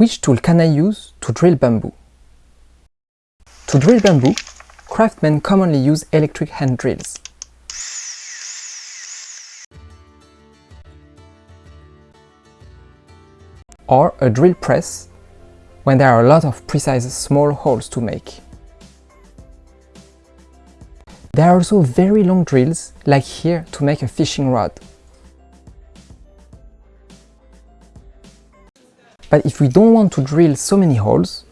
Which tool can I use to drill bamboo? To drill bamboo, craftsmen commonly use electric hand drills. Or a drill press when there are a lot of precise small holes to make. There are also very long drills, like here to make a fishing rod. But if we don't want to drill so many holes,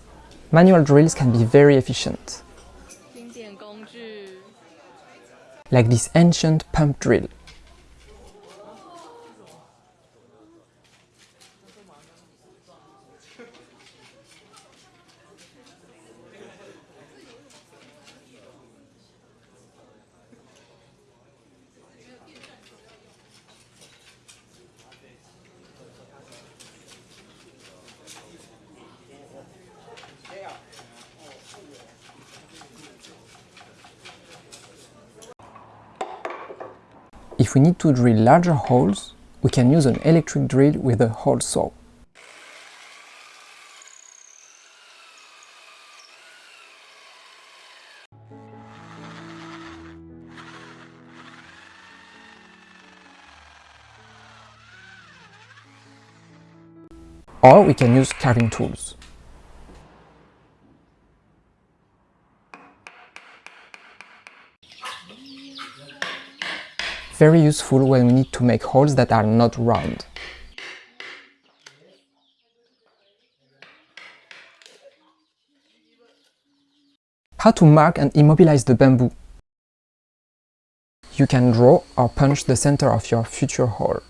manual drills can be very efficient. Like this ancient pump drill. If we need to drill larger holes, we can use an electric drill with a hole saw. Or we can use carving tools. Very useful when we need to make holes that are not round. How to mark and immobilize the bamboo? You can draw or punch the center of your future hole.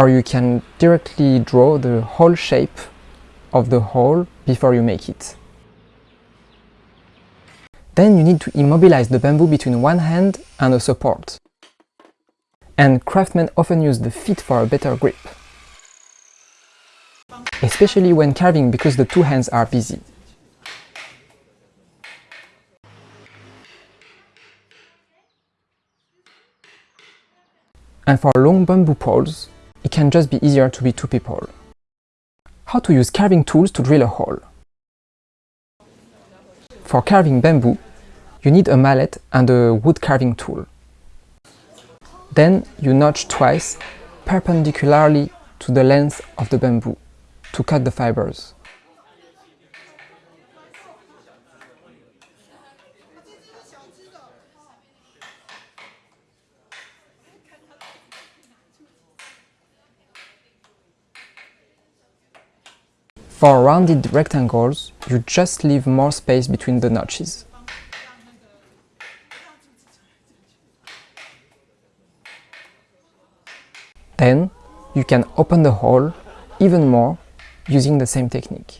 Or you can directly draw the whole shape of the hole before you make it. Then you need to immobilize the bamboo between one hand and a support. And craftsmen often use the feet for a better grip. Especially when carving because the two hands are busy. And for long bamboo poles, it can just be easier to be two people. How to use carving tools to drill a hole. For carving bamboo, you need a mallet and a wood carving tool. Then you notch twice, perpendicularly to the length of the bamboo, to cut the fibers. For rounded rectangles, you just leave more space between the notches. Then, you can open the hole even more using the same technique.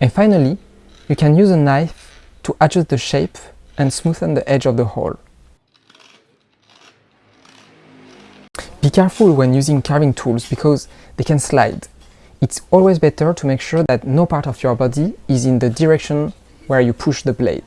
And finally, you can use a knife to adjust the shape and smoothen the edge of the hole. Be careful when using carving tools because they can slide. It's always better to make sure that no part of your body is in the direction where you push the blade.